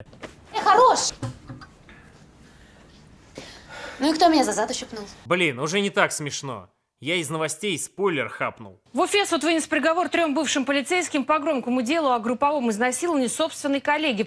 Э, хорош! Ну и кто меня за зад ущипнул? Блин, уже не так смешно. Я из новостей спойлер хапнул. В Уфе суд вынес приговор трем бывшим полицейским по громкому делу о групповом изнасиловании собственной коллеги.